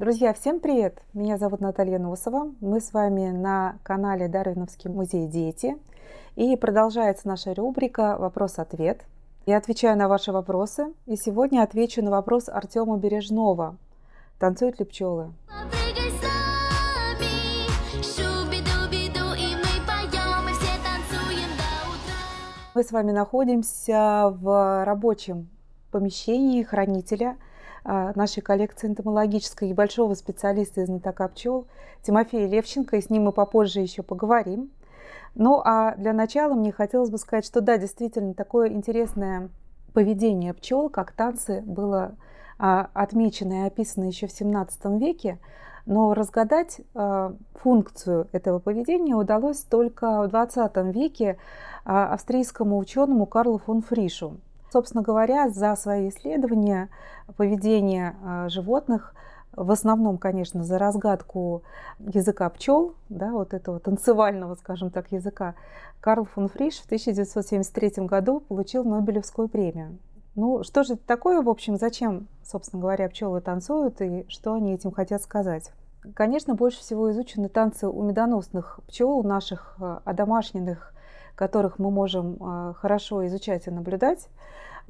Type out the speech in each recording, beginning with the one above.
Друзья, всем привет! Меня зовут Наталья Носова. Мы с вами на канале Дарвиновский музей «Дети». И продолжается наша рубрика «Вопрос-ответ». Я отвечаю на ваши вопросы. И сегодня отвечу на вопрос Артема Бережного. Танцуют ли пчелы? Мы с вами находимся в рабочем помещении хранителя – нашей коллекции энтомологической и большого специалиста из знатока пчел Тимофея Левченко, и с ним мы попозже еще поговорим. Ну а для начала мне хотелось бы сказать, что да, действительно, такое интересное поведение пчел, как танцы, было а, отмечено и описано еще в 17 веке, но разгадать а, функцию этого поведения удалось только в 20 веке австрийскому ученому Карлу фон Фришу. Собственно говоря, за свои исследования поведения а, животных, в основном, конечно, за разгадку языка пчел, да, вот этого танцевального, скажем так, языка, Карл фон Фриш в 1973 году получил Нобелевскую премию. Ну, что же это такое, в общем, зачем, собственно говоря, пчелы танцуют и что они этим хотят сказать? Конечно, больше всего изучены танцы у медоносных пчел, у наших а, одомашненных которых мы можем а, хорошо изучать и наблюдать.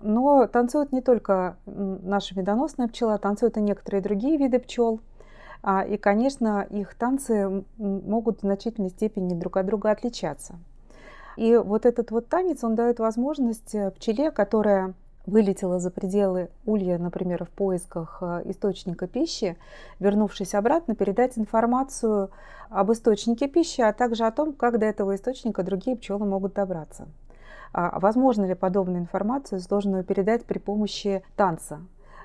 Но танцуют не только наша медоносная пчела, танцуют и некоторые другие виды пчел. А, и, конечно, их танцы могут в значительной степени друг от друга отличаться. И вот этот вот танец, он дает возможность э, пчеле, которая вылетела за пределы улья, например, в поисках э, источника пищи, вернувшись обратно, передать информацию об источнике пищи, а также о том, как до этого источника другие пчелы могут добраться. А возможно ли подобную информацию сложную передать при помощи танца?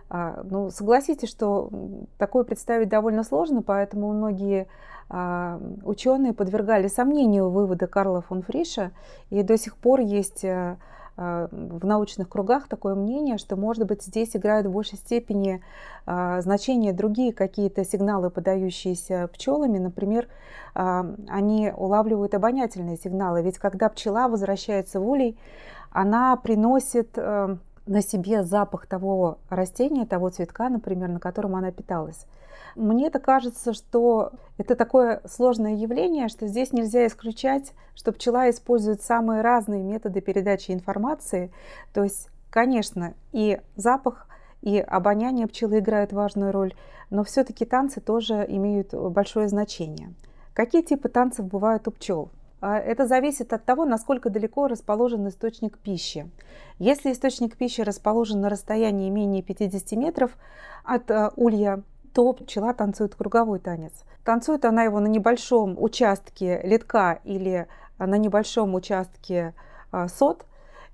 А, ну, согласитесь, что такое представить довольно сложно, поэтому многие а, ученые подвергали сомнению вывода Карла фон Фриша, и до сих пор есть э, в научных кругах такое мнение, что, может быть, здесь играют в большей степени а, значение другие какие-то сигналы, подающиеся пчелами. Например, а, они улавливают обонятельные сигналы. Ведь когда пчела возвращается в улей, она приносит на себе запах того растения, того цветка, например, на котором она питалась. Мне это кажется, что это такое сложное явление, что здесь нельзя исключать, что пчела использует самые разные методы передачи информации. То есть, конечно, и запах, и обоняние пчелы играют важную роль, но все-таки танцы тоже имеют большое значение. Какие типы танцев бывают у пчел? А, это зависит от того, насколько далеко расположен источник пищи. Если источник пищи расположен на расстоянии менее 50 метров от э, улья, то пчела танцует круговой танец. Танцует она его на небольшом участке литка или на небольшом участке а, сот.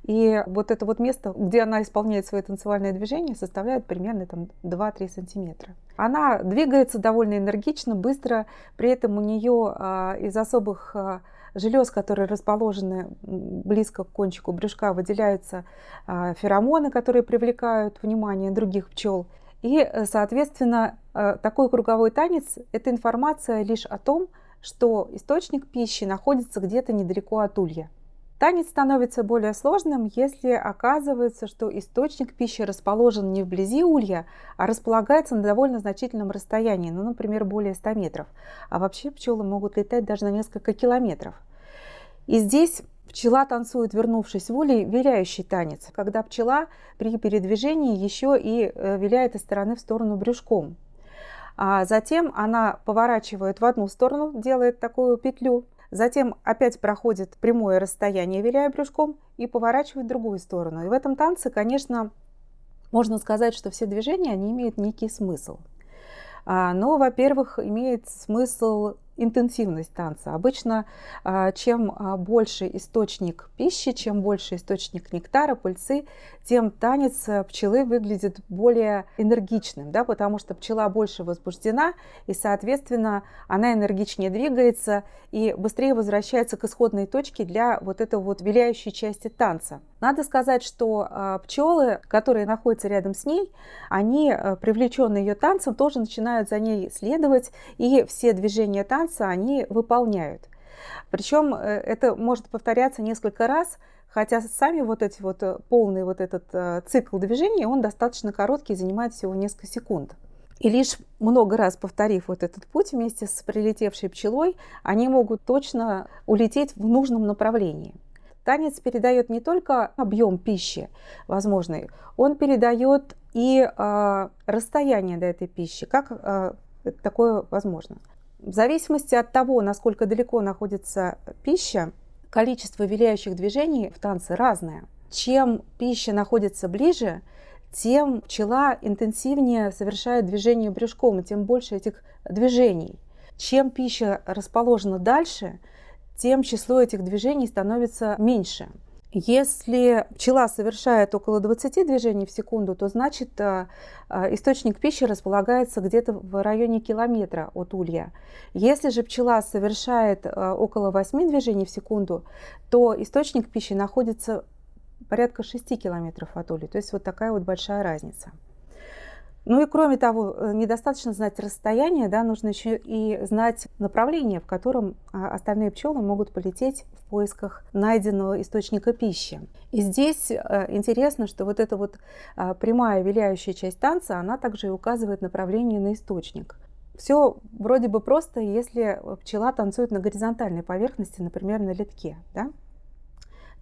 И вот это вот место, где она исполняет свои танцевальные движения, составляет примерно там 2-3 сантиметра. Она двигается довольно энергично, быстро, при этом у нее а, из особых а, желез, которые расположены близко к кончику брюшка, выделяются а, феромоны, которые привлекают внимание других пчел. И, э, соответственно, э, такой круговой танец – это информация лишь о том, что источник пищи находится где-то недалеко от улья. Танец становится более сложным, если оказывается, что источник пищи расположен не вблизи улья, а располагается на довольно значительном расстоянии, ну, например, более 100 метров. А вообще пчелы могут летать даже на несколько километров. И здесь Пчела танцует, вернувшись в улей, виляющий танец, когда пчела при передвижении еще и э, виляет из стороны в сторону брюшком. А затем она поворачивает в одну сторону, делает такую петлю, затем опять проходит прямое расстояние, виляя брюшком, и поворачивает в другую сторону. И в этом танце, конечно, можно сказать, что все движения они имеют некий смысл. А, но, во-первых, имеет смысл интенсивность танца. Обычно а, чем а, больше источник пищи, чем больше источник нектара, пыльцы, тем танец э, пчелы выглядит более энергичным, да, потому что пчела больше возбуждена, и, соответственно, она энергичнее двигается и быстрее возвращается к исходной точке для вот этой вот виляющей части танца. Надо сказать, что а, пчелы, которые находятся рядом с ней, они, э, привлеченные ее танцем, тоже начинают за ней следовать, и все движения танца они выполняют. Причем э, это может повторяться несколько раз, хотя сами вот эти вот э, полный вот этот цикл движений, он достаточно короткий, занимает всего несколько секунд. И лишь много раз повторив вот этот путь вместе с прилетевшей пчелой, они могут точно улететь в нужном направлении. Танец передает не только объем пищи возможный, он передает и э, расстояние до этой пищи. Как э, такое возможно? В зависимости от того, насколько далеко находится пища, количество виляющих движений в танце разное. Чем пища находится ближе, тем пчела интенсивнее совершает движение брюшком, и тем больше этих движений. Чем пища расположена дальше, тем число этих движений становится меньше. Если пчела совершает около 20 движений в секунду, то значит э, э, источник пищи располагается где-то в районе километра от улья. Если же пчела совершает э, около 8 движений в секунду, то источник пищи находится порядка 6 километров от улья. То есть вот такая вот большая разница. Ну и кроме того, э, недостаточно знать расстояние, да, нужно еще и знать направление, в котором а, остальные пчелы могут полететь в поисках найденного источника пищи. И здесь э, интересно, что вот эта вот а, прямая виляющая часть танца, она также и указывает направление на источник. Все вроде бы просто, если пчела танцует на горизонтальной поверхности, например, на литке. Да?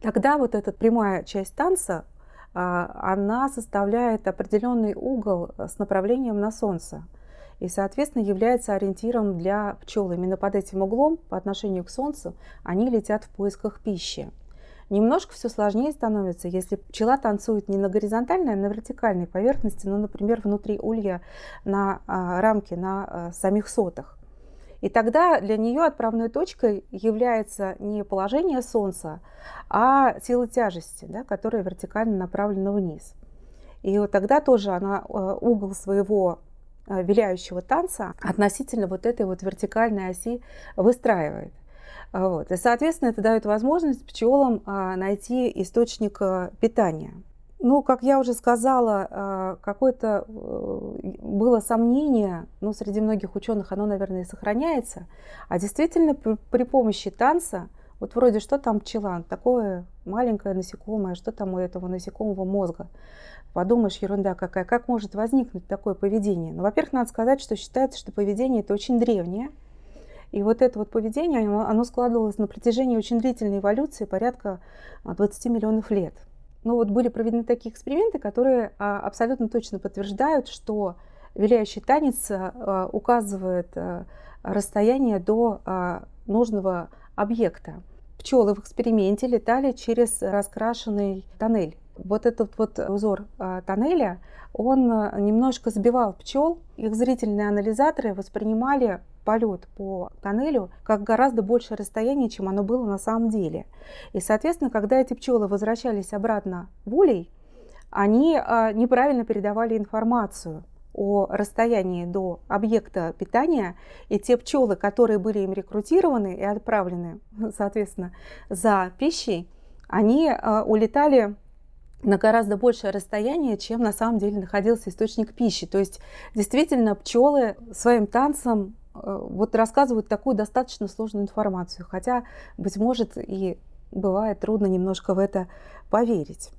Тогда вот эта прямая часть танца она составляет определенный угол с направлением на Солнце и, соответственно, является ориентиром для пчел. Именно под этим углом, по отношению к Солнцу, они летят в поисках пищи. Немножко все сложнее становится, если пчела танцует не на горизонтальной, а на вертикальной поверхности, ну, например, внутри улья на а, рамке, на а, самих сотах. И тогда для нее отправной точкой является не положение Солнца, а сила тяжести, да, которая вертикально направлена вниз. И вот тогда тоже она э, угол своего э, виляющего танца относительно вот этой вот вертикальной оси выстраивает. Вот. И, соответственно, это дает возможность пчелам а, найти источник э, питания. Ну, как я уже сказала, а, какое-то э, было сомнение, ну, среди многих ученых оно, наверное, и сохраняется, а действительно при помощи танца, вот вроде что там пчела, такое маленькое насекомое, что там у этого насекомого мозга, подумаешь, ерунда какая, как может возникнуть такое поведение? Ну, во-первых, надо сказать, что считается, что поведение это очень древнее, и вот это вот поведение, оно складывалось на протяжении очень длительной эволюции, порядка 20 миллионов лет. Ну вот были проведены такие эксперименты, которые а, абсолютно точно подтверждают, что виляющий танец а, указывает а, расстояние до нужного объекта. Пчелы в эксперименте летали через раскрашенный тоннель. Вот этот вот узор тоннеля, он немножко сбивал пчел. Их зрительные анализаторы воспринимали полет по тоннелю как гораздо большее расстояние, чем оно было на самом деле. И, соответственно, когда эти пчелы возвращались обратно в улей, они а, неправильно передавали информацию о расстоянии до объекта питания, и те пчелы, которые были им рекрутированы и отправлены, соответственно, за пищей, они а, улетали на гораздо большее расстояние, чем на самом деле находился источник пищи. То есть действительно пчелы своим танцем вот рассказывают такую достаточно сложную информацию, хотя, быть может, и бывает трудно немножко в это поверить.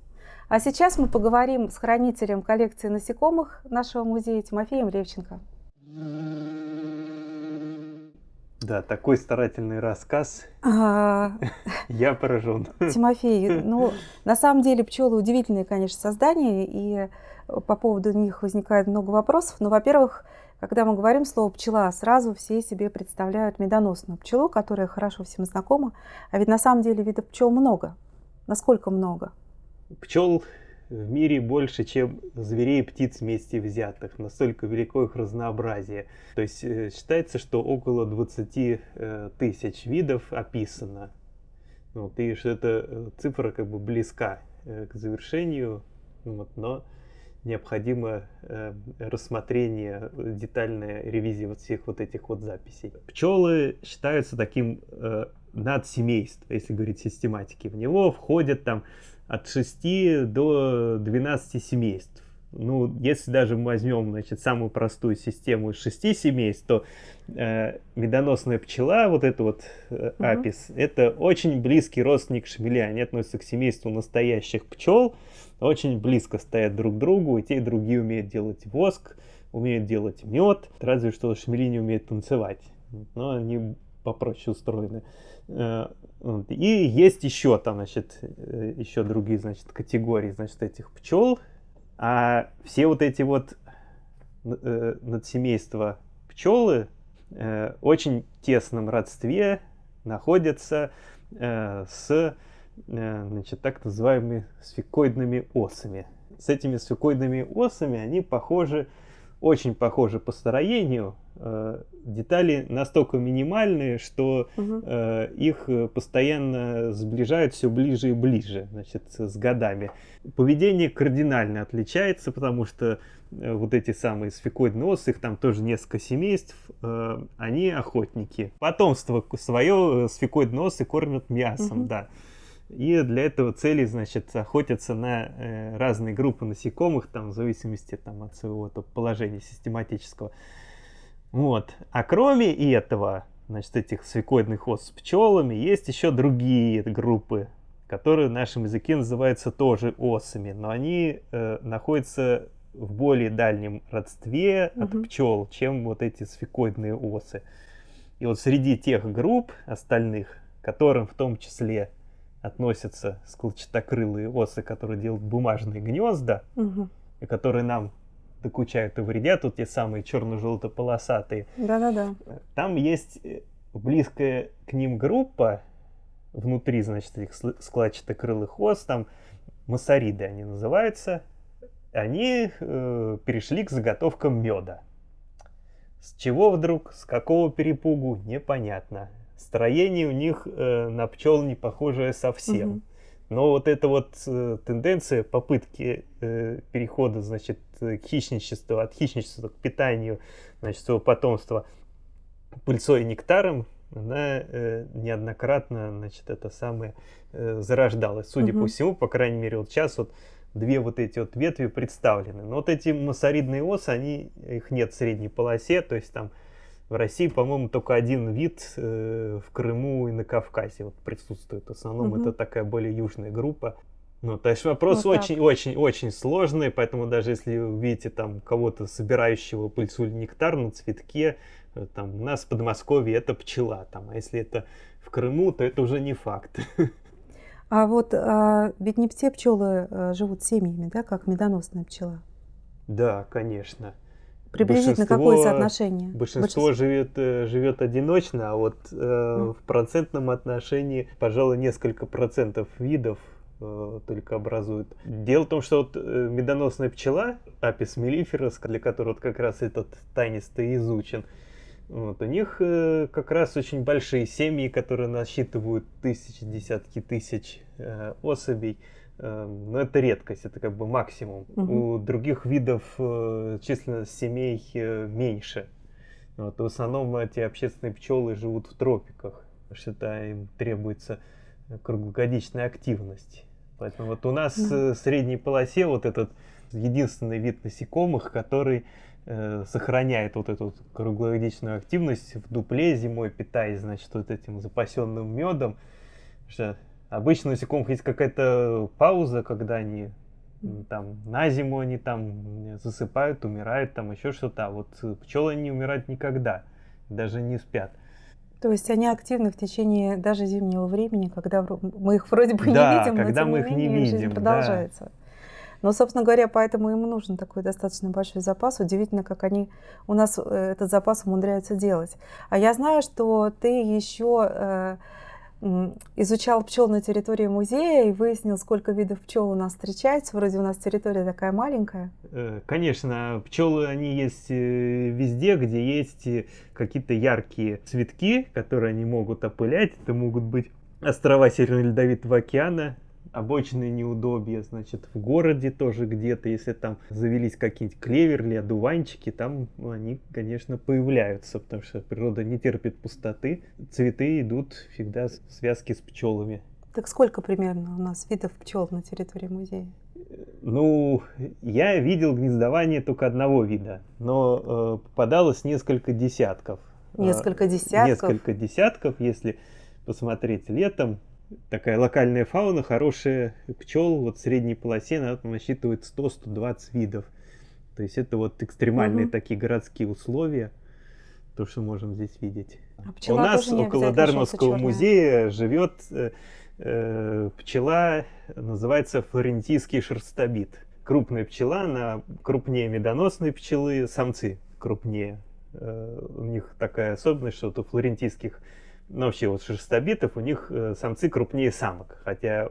А сейчас мы поговорим с хранителем коллекции насекомых нашего музея Тимофеем Левченко. Да, такой старательный рассказ. А... Я поражен. Тимофей, ну, на самом деле пчелы удивительные, конечно, создания, и по поводу них возникает много вопросов. Но, во-первых, когда мы говорим слово «пчела», сразу все себе представляют медоносную пчелу, которая хорошо всем знакома. А ведь на самом деле видов пчел много. Насколько много? Пчел в мире больше, чем зверей и птиц вместе взятых. Настолько велико их разнообразие. То есть э, считается, что около 20 э, тысяч видов описано. Вот, и что эта э, цифра как бы близка к завершению. Вот, но необходимо э, рассмотрение, детальная ревизия вот всех вот этих вот записей. Пчелы считаются таким э, надсемейств, если говорить систематики. В него входят там от 6 до 12 семейств. Ну, если даже мы возьмем, значит, самую простую систему из шести семейств, то э, медоносная пчела, вот это вот э, апис, угу. это очень близкий родственник шмеля. Они относятся к семейству настоящих пчел, очень близко стоят друг к другу, и те и другие умеют делать воск, умеют делать мед, разве что шмели не умеют танцевать. Но они попроще устроены. Э, и есть еще там, значит, э, еще другие, значит, категории, значит, этих пчел. А все вот эти вот э, надсемейства пчелы очень тесном родстве находятся с значит, так называемыми сфикоидными осами. С этими сфикоидными осами они похожи очень похожи по строению. Э, детали настолько минимальные, что угу. их постоянно сближают все ближе и ближе значит, с годами. Поведение кардинально отличается, потому что э, вот эти самые сфикоидные осы, их там тоже несколько семейств, они охотники. Потомство свое сфикоидные осы кормят мясом, угу. да. И для этого цели, значит, охотятся на э, разные группы насекомых, там, в зависимости там, от своего там, положения систематического. Вот. А кроме этого, значит, этих свекоидных ос с пчелами, есть еще другие группы, которые в нашем языке называются тоже осами, но они э, находятся в более дальнем родстве угу. от пчел, чем вот эти сфикоидные осы. И вот среди тех групп остальных, которым в том числе относятся складчатокрылые осы, которые делают бумажные гнезда, угу. и которые нам докучают и вредят, вот те самые черно-желто-полосатые. Да-да-да. Там есть э, близкая к ним группа, внутри, значит, этих складчатокрылых ос, там массариды они называются, они э, перешли к заготовкам меда. С чего вдруг, с какого перепугу, непонятно строение у них э, на пчел не похожее совсем. Угу. Но вот эта вот э, тенденция попытки э, перехода, значит, к хищничеству, от хищничества к питанию, значит, своего потомства пыльцой и нектаром, она э, неоднократно, значит, это самое э, зарождалась. Судя угу. по всему, по крайней мере, вот сейчас вот две вот эти вот ветви представлены. Но вот эти массаридные осы, они, их нет в средней полосе, то есть там в России, по-моему, только один вид э, в Крыму и на Кавказе вот присутствует. В основном угу. это такая более южная группа. Ну, то есть вопрос очень-очень-очень сложный, поэтому даже если вы видите там кого-то собирающего пыльцу или нектар на цветке, э, там у нас в Подмосковье это пчела, там, а если это в Крыму, то это уже не факт. А вот а, ведь не все пчелы а, живут семьями, да, как медоносная пчела? Да, конечно. Приблизительно какое соотношение? Большинство, большинство. Живет, э, живет одиночно, а вот э, mm. в процентном отношении, пожалуй, несколько процентов видов э, только образуют. Дело в том, что вот э, медоносная пчела, апис мелиферус, для которой вот как раз этот тайнисто изучен, вот, у них э, как раз очень большие семьи, которые насчитывают тысячи, десятки тысяч э, особей. Эм, но это редкость, это как бы максимум. Угу. У других видов э, численность семей э, меньше. Вот, в основном эти общественные пчелы живут в тропиках, потому что им требуется круглогодичная активность. Поэтому вот у нас да. в средней полосе вот этот единственный вид насекомых, который э, сохраняет вот эту круглогодичную активность в дупле зимой, питаясь, значит, вот этим запасенным медом. Что Обычно у насекомых есть какая-то пауза, когда они там на зиму они там засыпают, умирают, там еще что-то. А вот пчелы не умирают никогда, даже не спят. То есть они активны в течение даже зимнего времени, когда мы их вроде бы да, не видим, когда но мы их не видим, жизнь продолжается. Да. Но, собственно говоря, поэтому им нужен такой достаточно большой запас. Удивительно, как они у нас э, этот запас умудряются делать. А я знаю, что ты еще э, изучал пчел на территории музея и выяснил, сколько видов пчел у нас встречается. Вроде у нас территория такая маленькая. Э, конечно, пчелы, они есть э, везде, где есть э, какие-то яркие цветки, которые они могут опылять. Это могут быть острова Северно-Ледовитого океана, обочные неудобья, значит, в городе тоже где-то, если там завелись какие-нибудь клеверли, одуванчики, там они, конечно, появляются, потому что природа не терпит пустоты. Цветы идут всегда в связке с пчелами. Так сколько примерно у нас видов пчел на территории музея? Ну, я видел гнездование только одного вида, но э, попадалось несколько десятков. Несколько десятков? Несколько десятков, если посмотреть летом, такая локальная фауна, хорошая пчел, вот в средней полосе она насчитывает 100-120 видов. То есть это вот экстремальные Мгм. такие городские условия, то, что можем здесь видеть. А У нас около Дармовского музея живет э, э, пчела, называется флорентийский шерстобит. Крупная пчела, она крупнее медоносной пчелы, самцы крупнее. Э, у них такая особенность, что вот у флорентийских, ну вообще вот шерстобитов, у них э, самцы крупнее самок. Хотя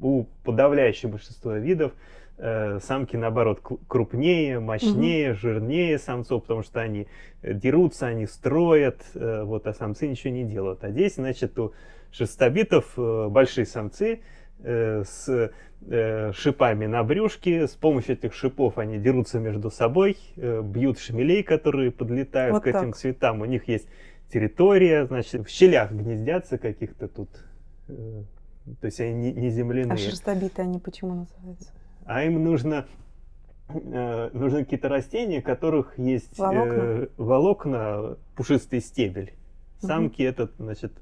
у подавляющего большинства видов э, самки наоборот крупнее, мощнее, жирнее самцов, потому что они э, дерутся, они строят, э, вот, а самцы ничего не делают. А здесь, значит, у шерстобитов э, большие самцы э, с э, шипами на брюшке. С помощью этих шипов они дерутся между собой, бьют шмелей, которые подлетают Вот к этим так. цветам. У них есть территория, значит, в щелях гнездятся каких-то тут. э, то есть они не, не земляные. А шерстобитые они почему называются? А им нужно, э, нужны какие-то растения, у которых есть Волокна? э, волокна, пушистый стебель. Самки этот, значит,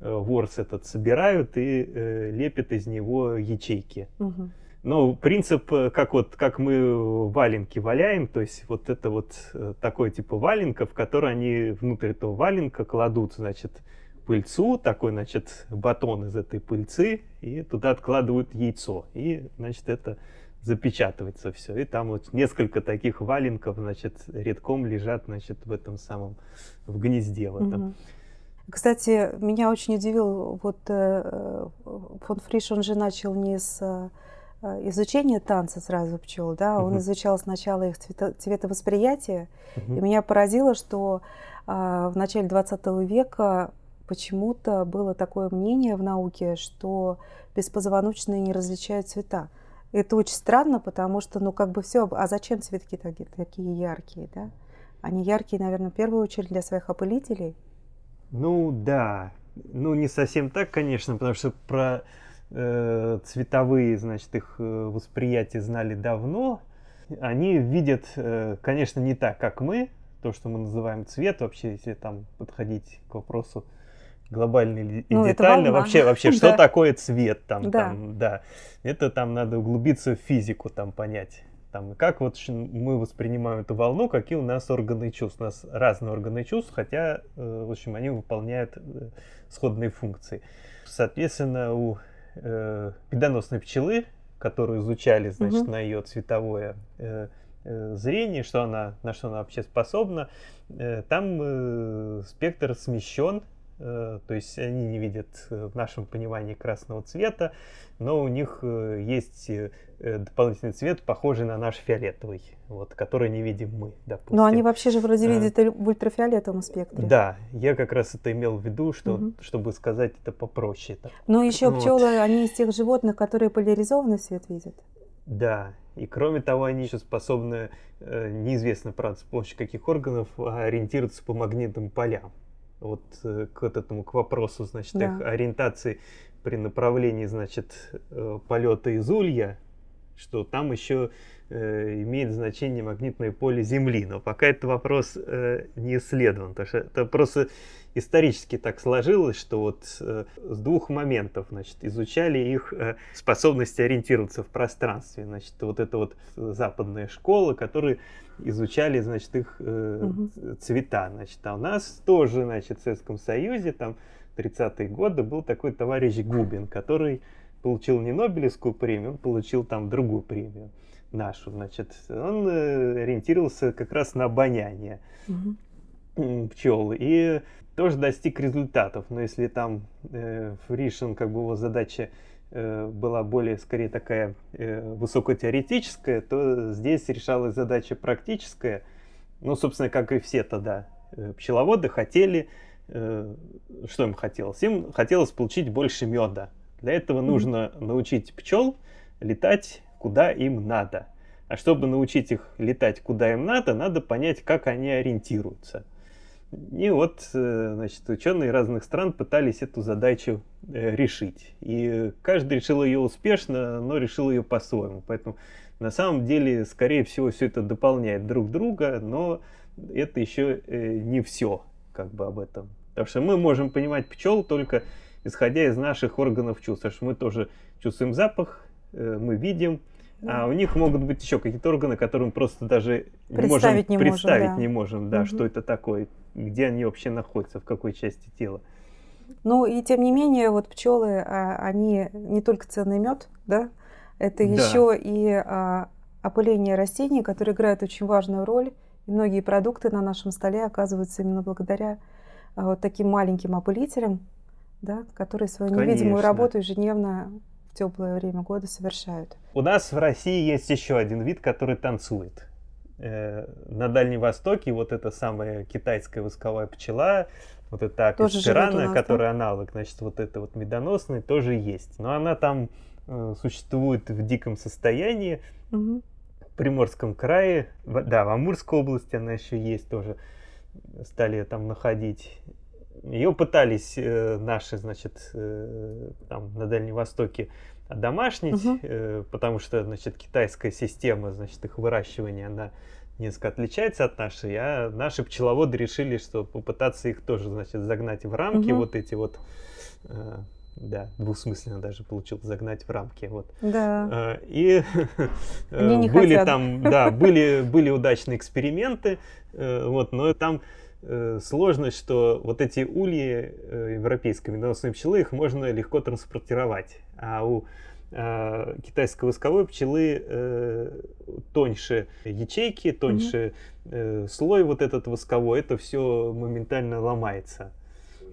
э, ворс этот собирают и э, лепят из него ячейки. Мгм. Но принцип, э, как вот как мы валенки валяем, то есть вот это вот э, такой типа валенка, в который они внутрь этого валенка кладут, значит, пыльцу, такой, значит, батон из этой пыльцы, и туда откладывают яйцо. И, значит, это запечатывается все. И там вот несколько таких валенков, значит, редком лежат, значит, в этом самом, в гнезде в этом. Кстати, меня очень удивил, вот э, фон Фриш, он же начал не с э, изучения танца сразу пчел, да, он Мгм. изучал сначала их цвето- цветовосприятие, Мгм. и меня поразило, что а, в начале 20 века почему-то было такое мнение в науке, что беспозвоночные не различают цвета. Это очень странно, потому что, ну, как бы все, а зачем цветки таки- такие яркие, да? Они яркие, наверное, в первую очередь для своих опылителей. Ну да, ну не совсем так, конечно, потому что про цветовые, значит, их э, восприятие знали давно. Они видят, э, конечно, не так, как мы, то, что мы называем цвет, вообще, если там подходить к вопросу глобально и Ну, детально, вообще, вообще, что Да. такое цвет там, Да. там, да, это там надо углубиться в физику, там понять. Там, как вот мы воспринимаем эту волну, какие у нас органы чувств. У нас разные органы чувств, хотя, э, в общем, они выполняют э, сходные функции. Соответственно, у э, медоносной пчелы, которую изучали, значит, Мгм. на ее цветовое э, э, зрение, что она, на что она вообще способна, э, там э, спектр смещен, то есть они не видят э, в нашем понимании красного цвета, но у них э, есть э, э, дополнительный цвет, похожий на наш фиолетовый, вот, который не видим мы, допустим. Но они вообще же вроде Э, видят и в ультрафиолетовом спектре. Да, я как раз это имел в виду, что, Мгм. чтобы сказать это попроще. так. Но еще Вот. пчелы, они из тех животных, которые поляризованный свет видят. Да, и кроме того, они еще способны, э, неизвестно, правда, с помощью каких органов, а, ориентироваться по магнитным полям. Вот э, к вот этому, к вопросу, значит, Да. их ориентации при направлении, значит, э, полета из улья, что там еще э, имеет значение магнитное поле Земли. Но пока этот вопрос э, не исследован, потому что это просто исторически так сложилось, что вот э, с двух моментов, значит, изучали их э, способность ориентироваться в пространстве. Значит, вот это вот западная школа, которые изучали, значит, их э, ц- цвета. Значит, а у нас тоже, значит, в Советском Союзе, там, 30-е годы был такой товарищ Губин, который получил не Нобелевскую премию, он получил там другую премию нашу, значит, он э, ориентировался как раз на обоняние м, пчел и тоже достиг результатов. Но если там э, Фришин, как бы его задача э, была более, скорее, такая э, высокотеоретическая, то здесь решалась задача практическая. Ну, собственно, как и все тогда э, пчеловоды хотели, э, что им хотелось? Им хотелось получить больше меда. Для этого нужно научить пчел летать куда им надо. А чтобы научить их летать куда им надо, надо понять, как они ориентируются. И вот, э, значит, ученые разных стран пытались эту задачу э, решить. И каждый решил ее успешно, но решил ее по-своему. Поэтому на самом деле, скорее всего, все это дополняет друг друга, но это еще э, не все как бы об этом. Потому что мы можем понимать пчел только исходя из наших органов чувств. Потому что мы тоже чувствуем запах, э, мы видим, Да. А у них могут быть еще какие-то органы, которые мы просто даже представить не можем не представить можем, да. не можем, да, Мгм. что это такое, где они вообще находятся, в какой части тела. Ну и тем не менее, вот пчелы, а, они не только ценный мед, да, это Да. еще и а, опыление растений, которые играют очень важную роль. И многие продукты на нашем столе оказываются именно благодаря а, вот таким маленьким опылителям, да, которые свою невидимую Конечно. работу ежедневно в теплое время года совершают. У нас в России есть еще один вид, который танцует. Э, На Дальнем Востоке вот эта самая китайская восковая пчела, вот эта нас, да? которая аналог, значит, вот этой вот медоносной, тоже есть. Но она там э, существует в диком состоянии, Мгм. в Приморском крае, да, в Амурской области она еще есть тоже, стали там находить. Ее пытались э, наши, значит, э, там на Дальнем Востоке одомашнить, Мгм. э, потому что, значит, китайская система, значит, их выращивания, она несколько отличается от нашей, а наши пчеловоды решили, что попытаться их тоже, значит, загнать в рамки, Мгм. вот эти вот, э, да, двусмысленно даже получилось загнать в рамки, вот. Да. А, И э, были хотят. там, да, были, были удачные эксперименты, э, вот, но там э, сложность, что вот эти ульи э, европейской медоносной пчелы, их можно легко транспортировать, а у э, китайской восковой пчелы э, тоньше ячейки, тоньше э, слой вот этот восковой, это все моментально ломается.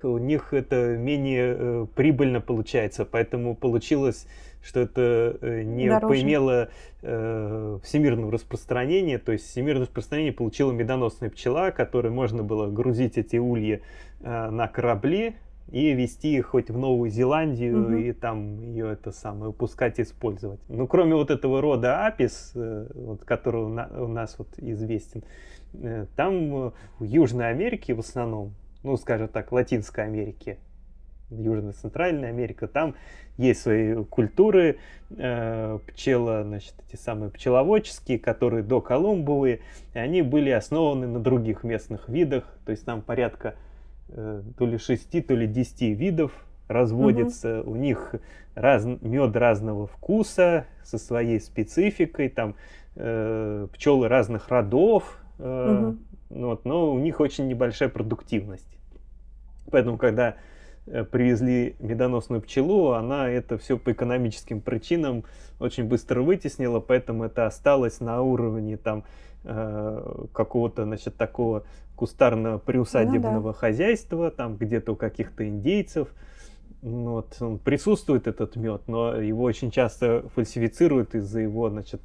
У них это менее э, прибыльно получается, поэтому получилось, что это э, не Дороже. поимело э, всемирного распространения, то есть всемирное распространение получила медоносная пчела, которой можно было грузить эти ульи э, на корабли и везти их хоть в Новую Зеландию Мгм. и там ее это самое выпускать и использовать. Ну, кроме вот этого рода апис, э, вот, который у, на- у нас вот известен, э, там э, в Южной Америке в основном, ну, скажем так, Латинской Америке, Южно-Центральная Америка, там есть свои культуры, э, пчела, значит, эти самые пчеловодческие, которые до Колумбовые, и они были основаны на других местных видах, то есть там порядка э, то ли 6, то ли 10 видов разводится, у них раз, мед разного вкуса, со своей спецификой, там э, пчелы разных родов, э, ну вот, но у них очень небольшая продуктивность. Поэтому, когда привезли медоносную пчелу, она это все по экономическим причинам очень быстро вытеснила, поэтому это осталось на уровне там э, какого-то, значит, такого кустарно приусадебного хозяйства, там где-то у каких-то индейцев. Ну Вот, он присутствует этот мед, но его очень часто фальсифицируют из-за его, значит,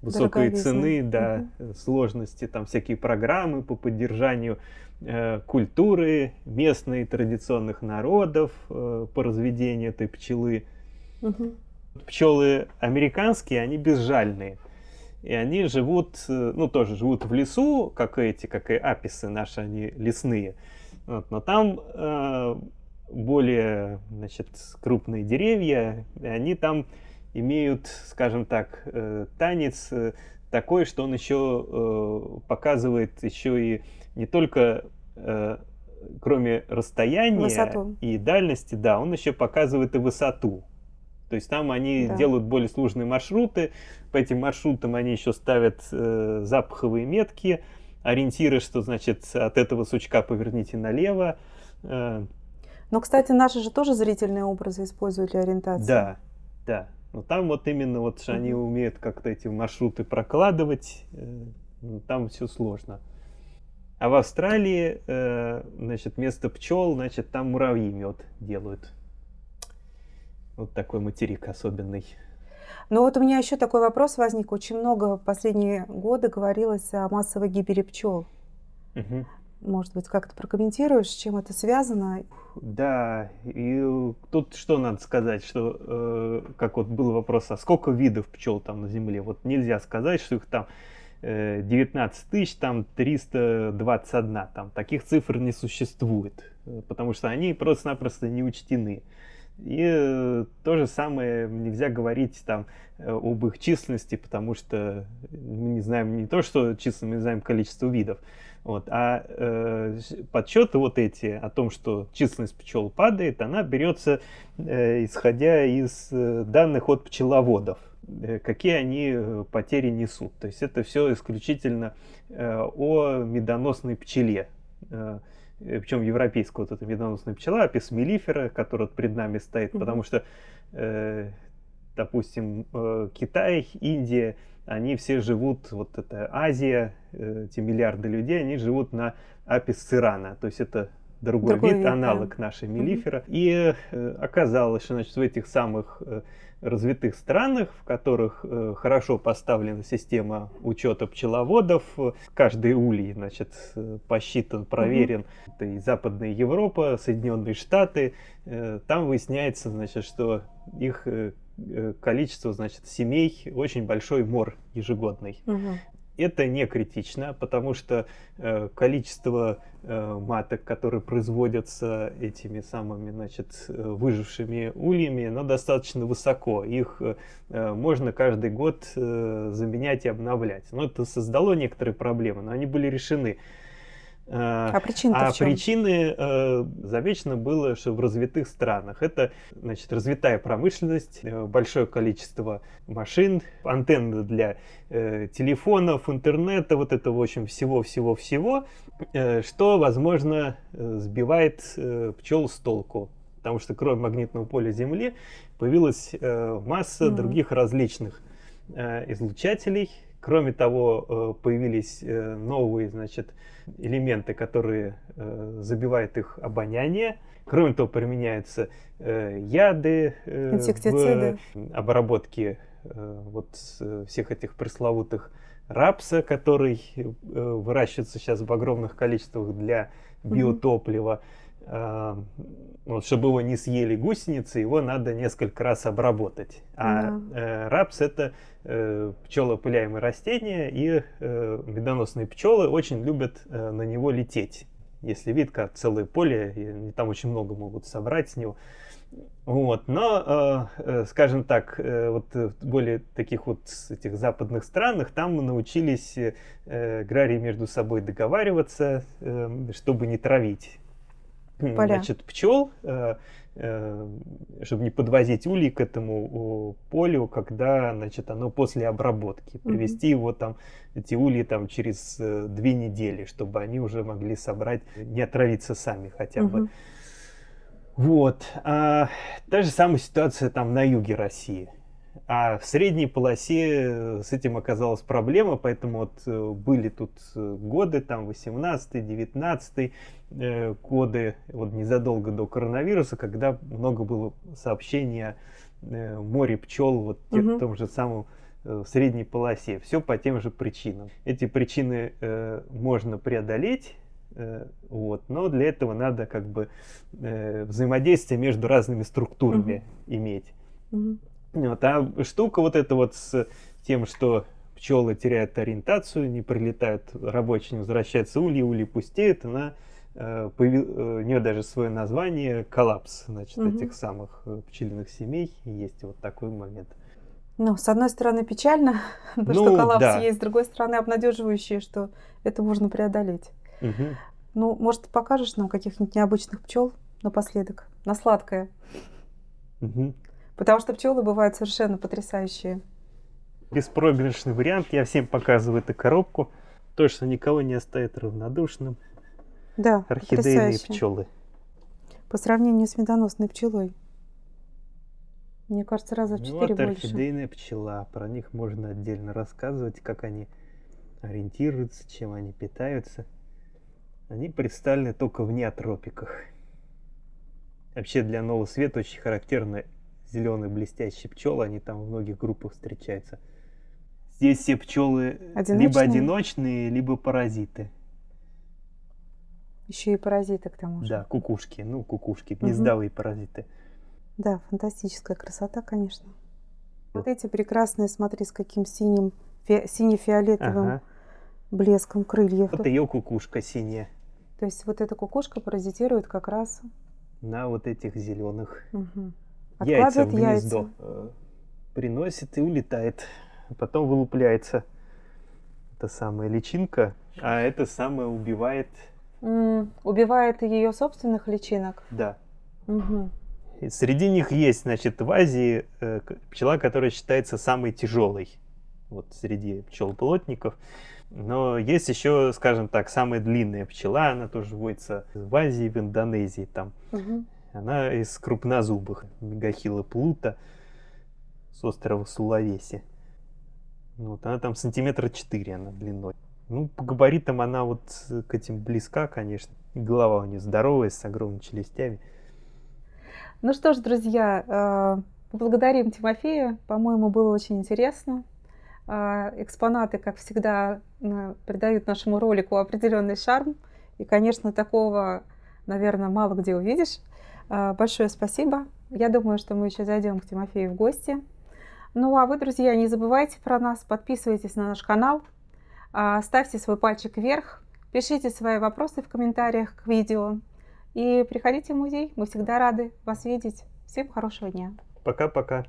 высокой Дороговизны. цены, да, э, сложности, там всякие программы по поддержанию э, культуры местной традиционных народов э, по разведению этой пчелы. Мгм. Пчелы американские, они безжальные. И они живут, э, ну тоже живут в лесу, как эти, как и аписы наши, они лесные. Вот, но там э, более, значит, крупные деревья, и они там имеют, скажем так, э, танец э, такой, что он еще э, показывает еще и не только э, кроме расстояния Высоту. и дальности, да, он еще показывает и высоту. То есть там они Да. делают более сложные маршруты, по этим маршрутам они еще ставят э, запаховые метки, ориентиры, что значит от этого сучка поверните налево. Э, Но, кстати, наши же тоже зрительные образы используют для ориентации. да, да. Но там вот именно вот что они умеют как-то эти маршруты прокладывать, э, ну, там все сложно. А в Австралии, э, значит, вместо пчел, значит, там муравьи мед делают. Вот такой материк особенный. Но вот у меня еще такой вопрос возник. Очень много в последние годы говорилось о массовой гибели пчел. Мгм. Может быть, как-то прокомментируешь, с чем это связано? Да, и тут что надо сказать, что э, как вот был вопрос, а сколько видов пчел там на Земле? Вот нельзя сказать, что их там 19 тысяч, там 321, там таких цифр не существует, э, потому что они просто-напросто не учтены. И э, то же самое нельзя говорить там э, об их численности, потому что мы не знаем не то, что численность, мы знаем количество видов. Вот. А э, подсчеты вот эти о том, что численность пчел падает, она берется э, исходя из э, данных от пчеловодов. Э, какие они э, потери несут. То есть это все исключительно о медоносной пчеле. Причем европейская вот эта медоносная пчела, апис мелифера, которая пред нами стоит, mm -hmm. потому что, допустим, Китай, Индия, они все живут, вот это Азия, эти миллиарды людей, они живут на апис цирана, то есть это другой, другой вид, вид, аналог да. нашей мелифера. -hmm. И э, оказалось, что значит, в этих самых э, развитых странах, в которых э, хорошо поставлена система учета пчеловодов, каждый улей значит, э, посчитан, проверен, -hmm. это и Западная Европа, Соединенные Штаты, э, там выясняется, значит, что их э, э количество значит, семей очень большой мор ежегодный. Угу это не критично, потому что э, количество э, маток, которые производятся этими самыми, значит, э, выжившими ульями, оно достаточно высоко. Их э, можно каждый год э, заменять и обновлять. Но это создало некоторые проблемы, но они были решены. А, а причины А причины э, замечено было, что в развитых странах это значит, развитая промышленность, э, большое количество машин, антенны для э, телефонов, интернета, вот это, в общем, всего-всего-всего, э, что, возможно, э, сбивает э, пчел с толку. Потому что кроме магнитного поля Земли появилась э, масса mm -hmm. других различных э, излучателей. Кроме того, э, появились э, новые, значит, элементы, которые э, забивают их обоняние. Кроме того, применяются яды в обработке вот всех этих пресловутых рапса, который выращивается сейчас в огромных количествах для биотоплива. Э, вот, чтобы его не съели гусеницы, его надо несколько раз обработать. А да. э, рапс это э, пчелопыляемые растения, и э, медоносные пчелы очень любят э, на него лететь. Если вид как целое поле, и они там очень много могут собрать с него. Вот, но, э, скажем так, э, вот в более таких вот этих западных странах, там мы научились э, аграрии между собой договариваться, э, чтобы не травить Поля. значит, пчел, э, э, чтобы не подвозить улей к этому полю, когда, значит, оно после обработки. Привести его там, эти ульи там через э, две недели, чтобы они уже могли собрать, не отравиться сами хотя бы. Вот. А, та же самая ситуация там на юге России. А в средней полосе с этим оказалась проблема, поэтому вот э, были тут э, годы, там 18-19 э, годы, вот незадолго до коронавируса, когда много было сообщений о э, море пчел, вот угу. в том же самом э, в средней полосе. Все по тем же причинам. Эти причины э, можно преодолеть, э, вот, но для этого надо как бы э, взаимодействие между разными структурами угу. иметь. Угу. Вот, а штука вот эта вот с тем, что пчелы теряют ориентацию, не прилетают рабочие, не возвращаются ульи, ульи пустеют, она э, э, у нее даже свое название коллапс, значит, угу. этих самых э, пчелиных семей. Есть вот такой момент. Ну, с одной стороны, печально, ну, что коллапс да. есть, с другой стороны, обнадеживающее, что это можно преодолеть. Угу. Ну, может, покажешь нам каких-нибудь необычных пчел напоследок, на сладкое? Угу. Потому что пчелы бывают совершенно потрясающие. Беспроигрышный вариант. Я всем показываю эту коробку. Точно никого не оставит равнодушным. Да, Орхидейные пчелы. По сравнению с медоносной пчелой. Мне кажется, раза в четыре вот больше. орхидейная пчела. Про них можно отдельно рассказывать, как они ориентируются, чем они питаются. Они представлены только в неотропиках. Вообще для нового света очень характерно зеленые блестящие пчелы, они там в многих группах встречаются. Здесь все пчелы одиночные? либо одиночные, либо паразиты. Еще и паразиты к тому же. Да, кукушки, ну кукушки, гнездовые угу. паразиты. Да, фантастическая красота, конечно. Вот эти прекрасные, смотри, с каким синим, фи, сине-фиолетовым ага. блеском крыльев. Вот ее кукушка синяя. То есть вот эта кукушка паразитирует как раз на вот этих зеленых. Угу яйца в гнездо яйца. Э, приносит и улетает. Потом вылупляется эта самая личинка, а это самое убивает... Mm, убивает ее собственных личинок? Да. Угу. И среди них есть, значит, в Азии э, пчела, которая считается самой тяжелой вот среди пчел-плотников. Но есть еще, скажем так, самая длинная пчела, она тоже водится в Азии, в Индонезии там. Угу. Она из крупнозубых, мегахила плута с острова Сулавеси. Вот, она там сантиметра 4 она длиной. Ну, по габаритам она вот к этим близка, конечно. И голова у нее здоровая, с огромными челюстями. Ну что ж, друзья, э, поблагодарим Тимофея. По-моему, было очень интересно. Э, экспонаты, как всегда, придают нашему ролику определенный шарм. И, конечно, такого, наверное, мало где увидишь. Э, большое спасибо. Я думаю, что мы еще зайдем к Тимофею в гости. Ну а вы, друзья, не забывайте про нас, подписывайтесь на наш канал, ставьте свой пальчик вверх, пишите свои вопросы в комментариях к видео. И приходите в музей, мы всегда рады вас видеть. Всем хорошего дня. Пока-пока.